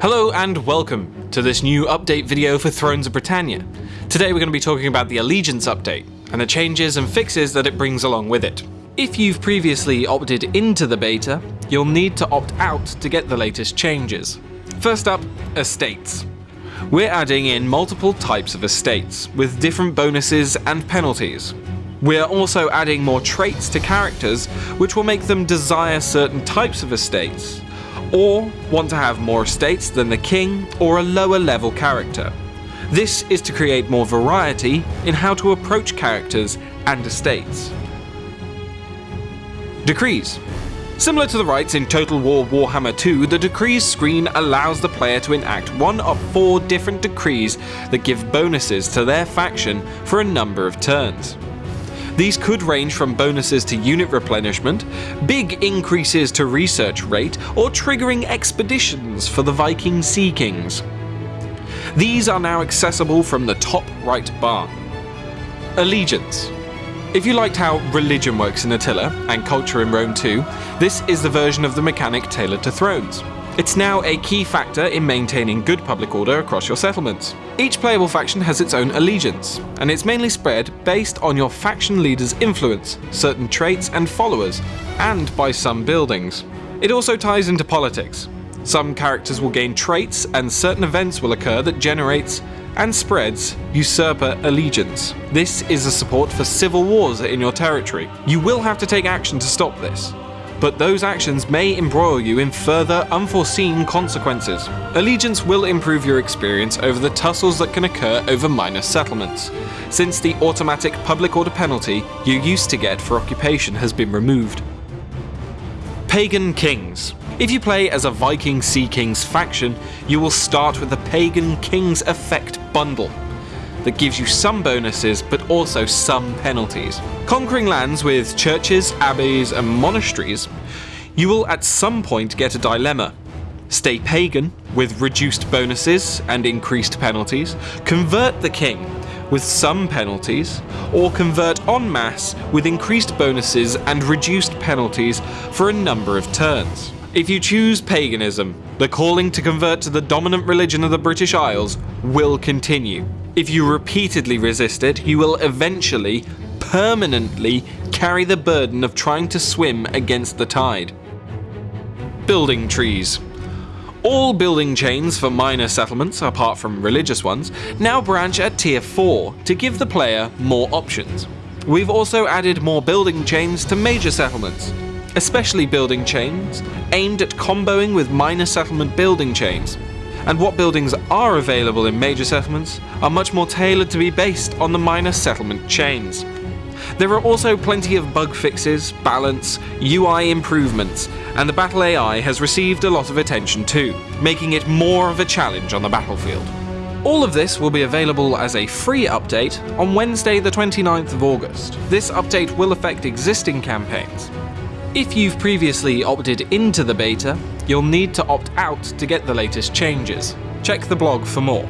Hello and welcome to this new update video for Thrones of Britannia. Today we're going to be talking about the Allegiance update, and the changes and fixes that it brings along with it. If you've previously opted into the beta, you'll need to opt out to get the latest changes. First up, Estates. We're adding in multiple types of estates, with different bonuses and penalties. We're also adding more traits to characters, which will make them desire certain types of estates, or want to have more estates than the king or a lower level character. This is to create more variety in how to approach characters and estates. Decrees. Similar to the rites in Total War Warhammer 2, the Decrees screen allows the player to enact one of four different decrees that give bonuses to their faction for a number of turns. These could range from bonuses to unit replenishment, big increases to research rate, or triggering expeditions for the Viking Sea Kings. These are now accessible from the top right bar. Allegiance. If you liked how religion works in Attila, and culture in Rome 2, this is the version of the mechanic tailored to Thrones. It's now a key factor in maintaining good public order across your settlements. Each playable faction has its own allegiance, and it's mainly spread based on your faction leader's influence, certain traits and followers, and by some buildings. It also ties into politics. Some characters will gain traits and certain events will occur that generates and spreads usurper allegiance. This is a support for civil wars in your territory. You will have to take action to stop this, but those actions may embroil you in further unforeseen consequences. Allegiance will improve your experience over the tussles that can occur over minor settlements, since the automatic public order penalty you used to get for occupation has been removed. Pagan Kings. If you play as a Viking Sea Kings faction, you will start with the Pagan Kings Effect bundle that gives you some bonuses but also some penalties. Conquering lands with churches, abbeys and monasteries, you will at some point get a dilemma. Stay pagan with reduced bonuses and increased penalties, convert the king with some penalties, or convert en masse with increased bonuses and reduced penalties for a number of turns. If you choose paganism, the calling to convert to the dominant religion of the British Isles will continue. If you repeatedly resist it, you will eventually, permanently, carry the burden of trying to swim against the tide. Building trees. All building chains for minor settlements, apart from religious ones, now branch at tier 4 to give the player more options. We've also added more building chains to major settlements, especially building chains aimed at comboing with minor settlement building chains. And what buildings are available in major settlements are much more tailored to be based on the minor settlement chains. There are also plenty of bug fixes, balance, UI improvements, and the battle AI has received a lot of attention too, making it more of a challenge on the battlefield. All of this will be available as a free update on Wednesday the 29th of August. This update will affect existing campaigns. If you've previously opted into the beta, you'll need to opt out to get the latest changes. Check the blog for more.